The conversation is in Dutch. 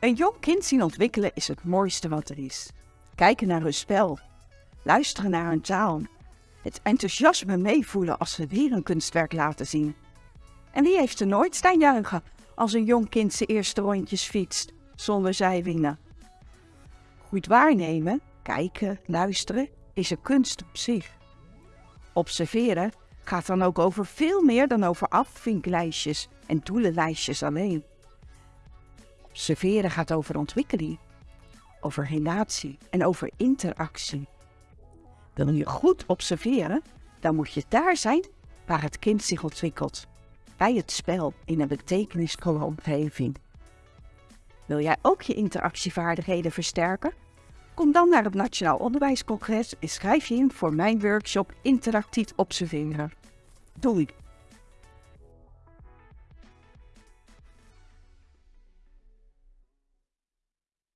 Een jong kind zien ontwikkelen is het mooiste wat er is. Kijken naar hun spel, luisteren naar hun taal, het enthousiasme meevoelen als ze weer een kunstwerk laten zien. En wie heeft er nooit staan juichen als een jong kind zijn eerste rondjes fietst zonder zijwielen? Goed waarnemen, kijken, luisteren is een kunst op zich. Observeren gaat dan ook over veel meer dan over afvinklijstjes en doelenlijstjes alleen. Observeren gaat over ontwikkeling, over relatie en over interactie. Wil je goed observeren, dan moet je daar zijn waar het kind zich ontwikkelt, bij het spel in een betekenisvolle omgeving. Wil jij ook je interactievaardigheden versterken? Kom dan naar het Nationaal Onderwijscongres en schrijf je in voor mijn workshop Interactief Observeren. Doei!